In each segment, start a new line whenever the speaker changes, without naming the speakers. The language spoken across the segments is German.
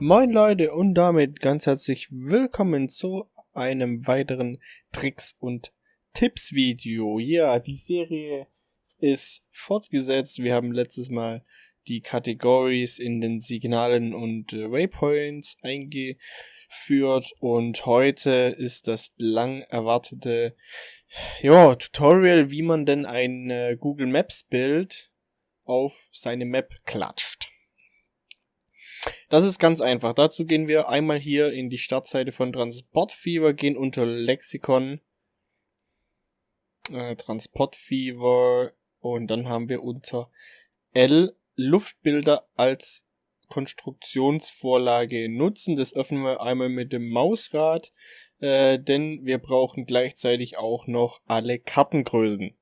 Moin Leute und damit ganz herzlich willkommen zu einem weiteren Tricks und Tipps Video. Ja, die Serie ist fortgesetzt. Wir haben letztes Mal die Categories in den Signalen und äh, Waypoints eingeführt und heute ist das lang erwartete ja, Tutorial, wie man denn ein äh, Google Maps Bild auf seine Map klatscht. Das ist ganz einfach. Dazu gehen wir einmal hier in die Startseite von Transportfever, gehen unter Lexikon, äh, Transportfever und dann haben wir unter L Luftbilder als Konstruktionsvorlage nutzen. Das öffnen wir einmal mit dem Mausrad, äh, denn wir brauchen gleichzeitig auch noch alle Kartengrößen.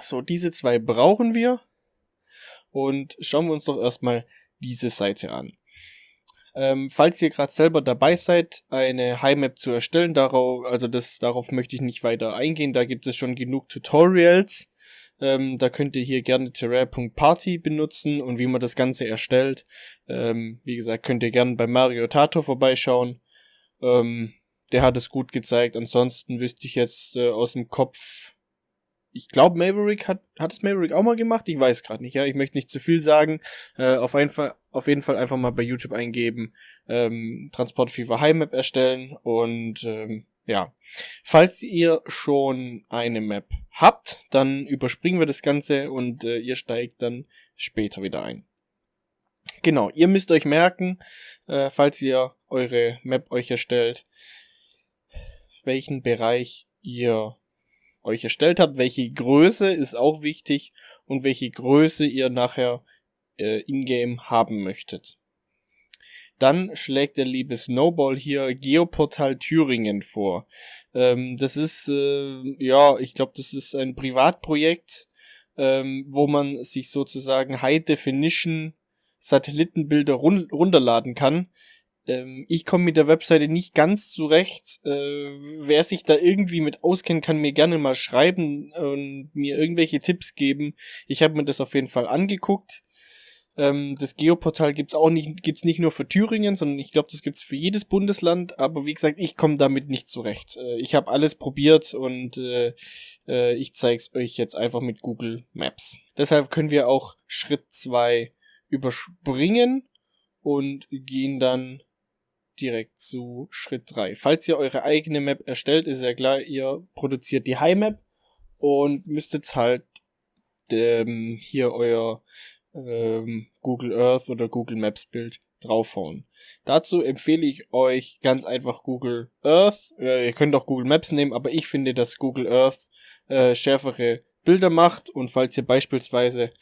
So, diese zwei brauchen wir. Und schauen wir uns doch erstmal diese Seite an. Ähm, falls ihr gerade selber dabei seid, eine High-Map zu erstellen, darauf, also das, darauf möchte ich nicht weiter eingehen, da gibt es schon genug Tutorials. Ähm, da könnt ihr hier gerne terrain.party benutzen und wie man das Ganze erstellt. Ähm, wie gesagt, könnt ihr gerne bei Mario Tato vorbeischauen. Ähm, der hat es gut gezeigt. Ansonsten wüsste ich jetzt äh, aus dem Kopf ich glaube, Maverick hat, hat es Maverick auch mal gemacht? Ich weiß gerade nicht, ja. Ich möchte nicht zu viel sagen. Äh, auf, jeden Fall, auf jeden Fall einfach mal bei YouTube eingeben, ähm, Transport Fever High Map erstellen und ähm, ja. Falls ihr schon eine Map habt, dann überspringen wir das Ganze und äh, ihr steigt dann später wieder ein. Genau, ihr müsst euch merken, äh, falls ihr eure Map euch erstellt, welchen Bereich ihr euch erstellt habt, welche Größe ist auch wichtig und welche Größe ihr nachher äh, in-game haben möchtet. Dann schlägt der liebe Snowball hier Geoportal Thüringen vor. Ähm, das ist, äh, ja, ich glaube, das ist ein Privatprojekt, ähm, wo man sich sozusagen High Definition Satellitenbilder run runterladen kann. Ähm, ich komme mit der Webseite nicht ganz zurecht. Äh, wer sich da irgendwie mit auskennt, kann mir gerne mal schreiben und mir irgendwelche Tipps geben. Ich habe mir das auf jeden Fall angeguckt. Ähm, das Geoportal gibt's auch nicht, gibt's nicht nur für Thüringen, sondern ich glaube, das gibt's für jedes Bundesland. Aber wie gesagt, ich komme damit nicht zurecht. Äh, ich habe alles probiert und äh, äh, ich zeig's euch jetzt einfach mit Google Maps. Deshalb können wir auch Schritt zwei überspringen und gehen dann direkt zu Schritt 3. Falls ihr eure eigene Map erstellt, ist ja klar, ihr produziert die High Map und müsstet halt ähm, hier euer ähm, Google Earth oder Google Maps Bild draufhauen. Dazu empfehle ich euch ganz einfach Google Earth. Äh, ihr könnt auch Google Maps nehmen, aber ich finde, dass Google Earth äh, schärfere Bilder macht und falls ihr beispielsweise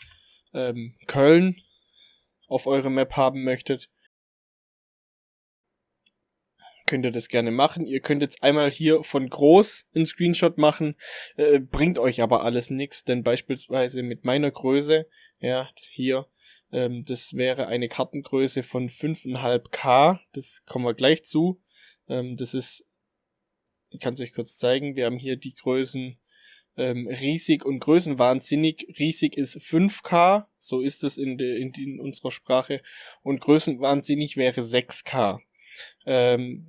ähm, Köln auf eure Map haben möchtet, könnt ihr das gerne machen. Ihr könnt jetzt einmal hier von groß einen Screenshot machen, äh, bringt euch aber alles nichts, denn beispielsweise mit meiner Größe, ja, hier, ähm, das wäre eine Kartengröße von 5,5K, das kommen wir gleich zu. Ähm, das ist, ich kann es euch kurz zeigen, wir haben hier die Größen ähm, riesig und größenwahnsinnig. Riesig ist 5K, so ist es in, in, in unserer Sprache, und größenwahnsinnig wäre 6K. Ähm,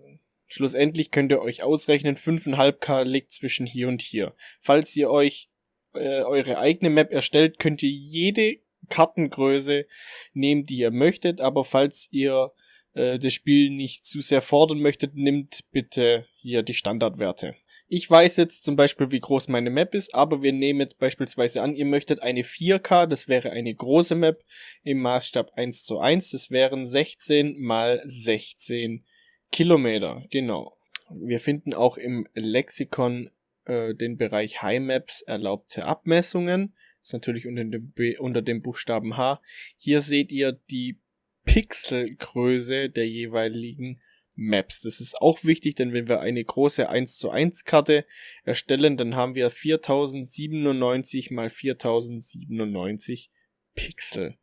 schlussendlich könnt ihr euch ausrechnen, 5,5k liegt zwischen hier und hier. Falls ihr euch äh, eure eigene Map erstellt, könnt ihr jede Kartengröße nehmen, die ihr möchtet, aber falls ihr äh, das Spiel nicht zu sehr fordern möchtet, nimmt bitte hier die Standardwerte. Ich weiß jetzt zum Beispiel, wie groß meine Map ist, aber wir nehmen jetzt beispielsweise an, ihr möchtet eine 4K, das wäre eine große Map im Maßstab 1 zu 1, das wären 16 mal 16 Kilometer, genau. Wir finden auch im Lexikon äh, den Bereich High Maps erlaubte Abmessungen, ist natürlich unter dem, unter dem Buchstaben H. Hier seht ihr die Pixelgröße der jeweiligen Maps. Das ist auch wichtig, denn wenn wir eine große 1 zu 1 Karte erstellen, dann haben wir 4097 mal 4097 Pixel.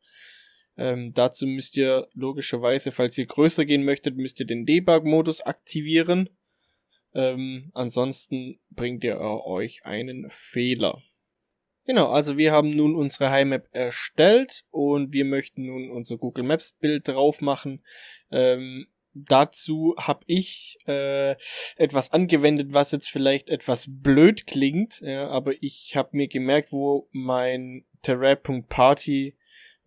Ähm, dazu müsst ihr logischerweise, falls ihr größer gehen möchtet, müsst ihr den Debug-Modus aktivieren. Ähm, ansonsten bringt ihr euch einen Fehler. Genau, also wir haben nun unsere Heimmap erstellt und wir möchten nun unser Google Maps Bild drauf machen. Ähm, dazu habe ich äh, etwas angewendet, was jetzt vielleicht etwas blöd klingt, ja, aber ich habe mir gemerkt, wo mein Terrain.party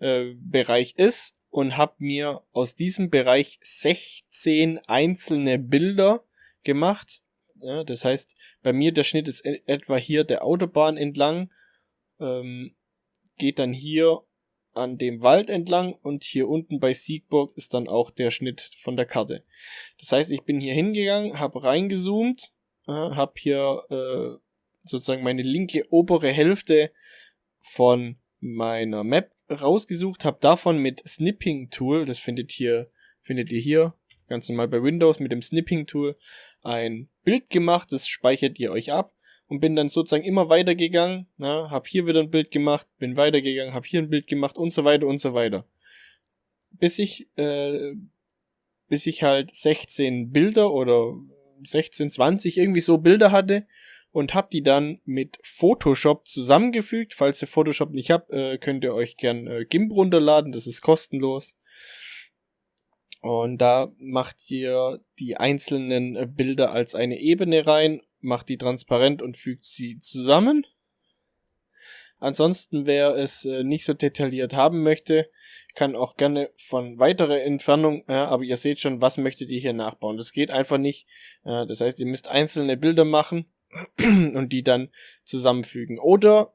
äh, Bereich ist und habe mir aus diesem Bereich 16 einzelne Bilder gemacht. Ja, das heißt, bei mir der Schnitt ist etwa hier der Autobahn entlang ähm, geht dann hier an dem Wald entlang und hier unten bei Siegburg ist dann auch der Schnitt von der Karte. Das heißt, ich bin hier hingegangen, habe reingezoomt, äh, habe hier äh, sozusagen meine linke obere Hälfte von meiner Map rausgesucht, habe davon mit Snipping Tool, das findet hier findet ihr hier ganz normal bei Windows mit dem Snipping Tool ein Bild gemacht, das speichert ihr euch ab und bin dann sozusagen immer weitergegangen, na, hab hier wieder ein Bild gemacht, bin weitergegangen, hab hier ein Bild gemacht und so weiter und so weiter. Bis ich, äh, bis ich halt 16 Bilder oder 16, 20 irgendwie so Bilder hatte und hab die dann mit Photoshop zusammengefügt. Falls ihr Photoshop nicht habt, äh, könnt ihr euch gern äh, GIMP runterladen, das ist kostenlos. Und da macht ihr die einzelnen äh, Bilder als eine Ebene rein macht die transparent und fügt sie zusammen. Ansonsten, wer es äh, nicht so detailliert haben möchte, kann auch gerne von weiterer Entfernung, ja, aber ihr seht schon, was möchtet ihr hier nachbauen. Das geht einfach nicht. Ja, das heißt, ihr müsst einzelne Bilder machen und die dann zusammenfügen. Oder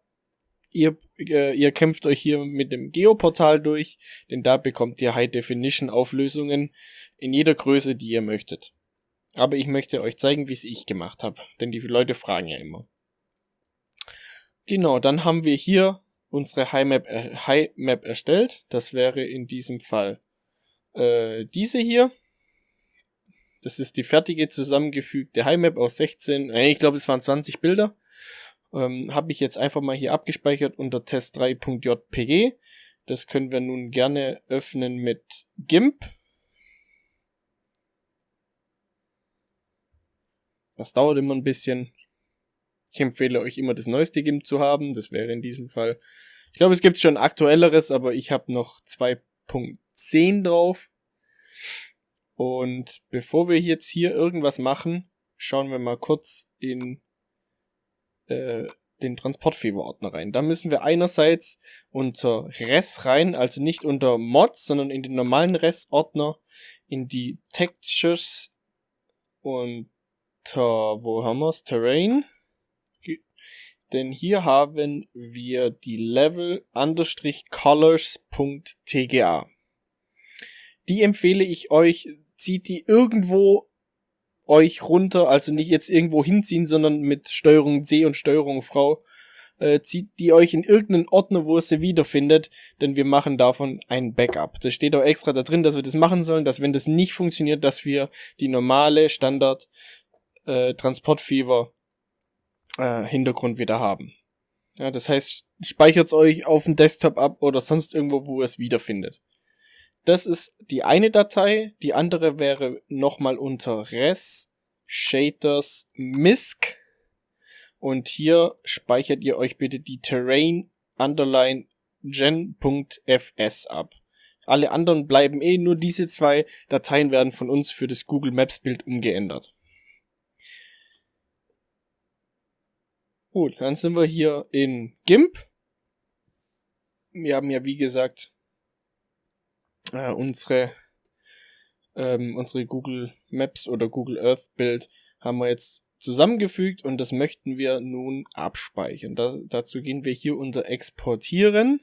ihr, äh, ihr kämpft euch hier mit dem Geoportal durch, denn da bekommt ihr High Definition Auflösungen in jeder Größe, die ihr möchtet. Aber ich möchte euch zeigen, wie es ich gemacht habe, denn die Leute fragen ja immer. Genau, dann haben wir hier unsere High-Map äh, High -Map erstellt. Das wäre in diesem Fall äh, diese hier. Das ist die fertige zusammengefügte High-Map aus 16, äh, ich glaube es waren 20 Bilder. Ähm, habe ich jetzt einfach mal hier abgespeichert unter test3.jpg. Das können wir nun gerne öffnen mit GIMP. Das dauert immer ein bisschen. Ich empfehle euch immer das neueste GIMP zu haben. Das wäre in diesem Fall. Ich glaube, es gibt schon aktuelleres, aber ich habe noch 2.10 drauf. Und bevor wir jetzt hier irgendwas machen, schauen wir mal kurz in äh, den Transportfever-Ordner rein. Da müssen wir einerseits unter Res rein, also nicht unter Mods, sondern in den normalen Res-Ordner, in die Textures und unter, wo haben wir's? Terrain. Denn hier haben wir die Level colors.tga. Die empfehle ich euch, zieht die irgendwo euch runter, also nicht jetzt irgendwo hinziehen, sondern mit Steuerung C und Steuerung V, äh, zieht die euch in irgendeinen Ordner, wo ihr sie wiederfindet, denn wir machen davon ein Backup. Das steht auch extra da drin, dass wir das machen sollen, dass wenn das nicht funktioniert, dass wir die normale Standard äh, Transportfever äh, Hintergrund wieder haben. Ja, das heißt, speichert es euch auf dem Desktop ab oder sonst irgendwo, wo ihr es wiederfindet. Das ist die eine Datei. Die andere wäre nochmal unter res shaders misc. Und hier speichert ihr euch bitte die terrain underline gen.fs ab. Alle anderen bleiben eh, nur diese zwei Dateien werden von uns für das Google Maps Bild umgeändert. Gut, dann sind wir hier in GIMP. Wir haben ja, wie gesagt, äh, unsere, ähm, unsere Google Maps oder Google Earth Bild haben wir jetzt zusammengefügt und das möchten wir nun abspeichern. Da, dazu gehen wir hier unter Exportieren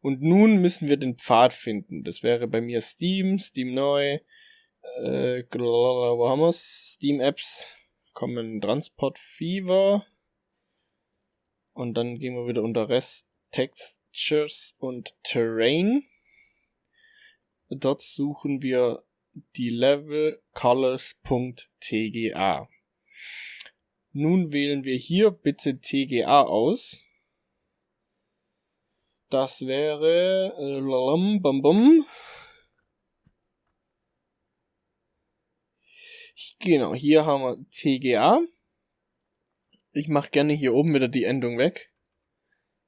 und nun müssen wir den Pfad finden. Das wäre bei mir Steam, Steam neu, äh, wo haben wir's? Steam Apps, kommen Transport Fever, und dann gehen wir wieder unter Rest, Textures und Terrain. Dort suchen wir die Level colors.tga. Nun wählen wir hier bitte TGA aus. Das wäre äh. Genau, hier haben wir TGA. Ich mache gerne hier oben wieder die Endung weg.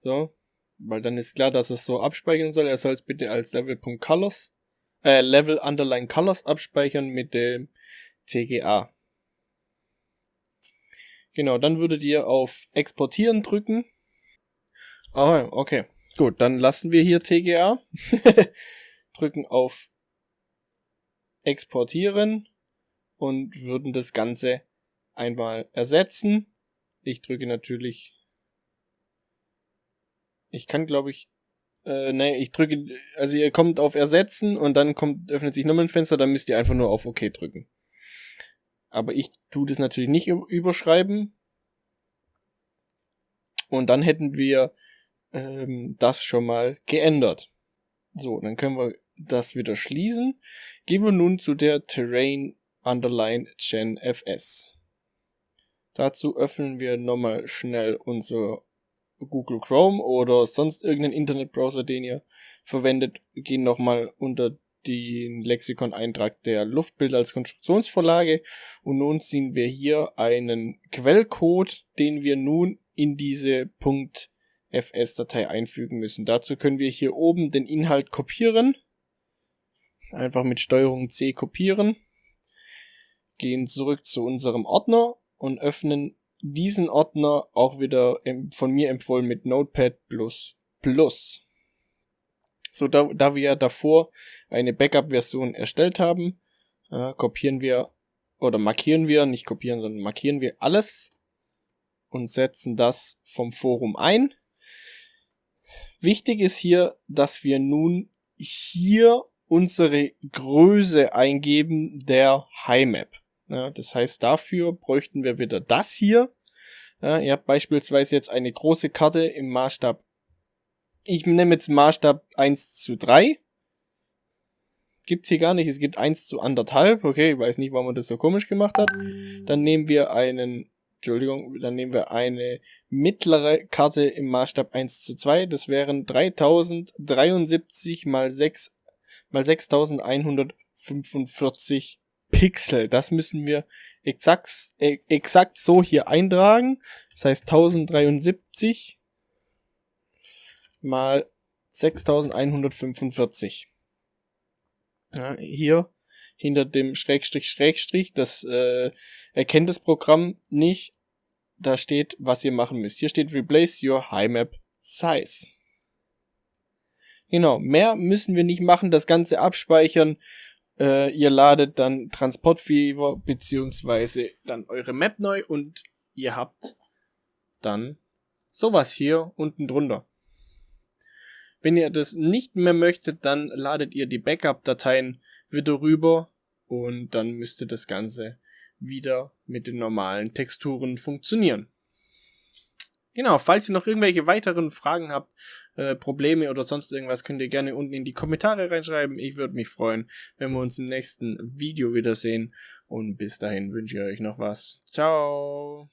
So. Weil dann ist klar, dass es so abspeichern soll. Er soll es bitte als Level.colors, äh, Level Underline Colors abspeichern mit dem TGA. Genau, dann würdet ihr auf Exportieren drücken. Oh, okay. Gut, dann lassen wir hier TGA. drücken auf Exportieren und würden das Ganze einmal ersetzen. Ich drücke natürlich. Ich kann, glaube ich. Äh, ne, ich drücke. Also ihr kommt auf Ersetzen und dann kommt, öffnet sich nochmal ein Fenster, dann müsst ihr einfach nur auf OK drücken. Aber ich tue das natürlich nicht überschreiben. Und dann hätten wir ähm, das schon mal geändert. So, dann können wir das wieder schließen. Gehen wir nun zu der Terrain Underline Gen FS. Dazu öffnen wir nochmal schnell unser Google Chrome oder sonst irgendeinen Internetbrowser, den ihr verwendet, gehen nochmal unter den Lexikon-Eintrag der Luftbilder als Konstruktionsvorlage. Und nun sehen wir hier einen Quellcode, den wir nun in diese .fs-Datei einfügen müssen. Dazu können wir hier oben den Inhalt kopieren, einfach mit Steuerung C kopieren, gehen zurück zu unserem Ordner und öffnen diesen Ordner auch wieder von mir empfohlen mit Notepad++. So, da, da wir ja davor eine Backup-Version erstellt haben, äh, kopieren wir oder markieren wir, nicht kopieren, sondern markieren wir alles und setzen das vom Forum ein. Wichtig ist hier, dass wir nun hier unsere Größe eingeben der HiMap. Ja, das heißt, dafür bräuchten wir wieder das hier. Ja, ihr habt beispielsweise jetzt eine große Karte im Maßstab ich nehme jetzt Maßstab 1 zu 3. Gibt's hier gar nicht. Es gibt 1 zu anderthalb. Okay, ich weiß nicht, warum man das so komisch gemacht hat. Dann nehmen wir einen, Entschuldigung, dann nehmen wir eine mittlere Karte im Maßstab 1 zu 2. Das wären 3073 mal 6 mal 6145 Pixel. Das müssen wir exakt, äh, exakt so hier eintragen. Das heißt 1073 mal 6145. Ja, hier hinter dem Schrägstrich Schrägstrich, das äh, erkennt das Programm nicht. Da steht, was ihr machen müsst. Hier steht Replace your HiMap Size. Genau, mehr müssen wir nicht machen, das Ganze abspeichern. Äh, ihr ladet dann Transportfever beziehungsweise dann eure Map neu und ihr habt dann sowas hier unten drunter. Wenn ihr das nicht mehr möchtet, dann ladet ihr die Backup-Dateien wieder rüber und dann müsste das Ganze wieder mit den normalen Texturen funktionieren. Genau, falls ihr noch irgendwelche weiteren Fragen habt, äh, Probleme oder sonst irgendwas, könnt ihr gerne unten in die Kommentare reinschreiben. Ich würde mich freuen, wenn wir uns im nächsten Video wiedersehen. Und bis dahin wünsche ich euch noch was. Ciao.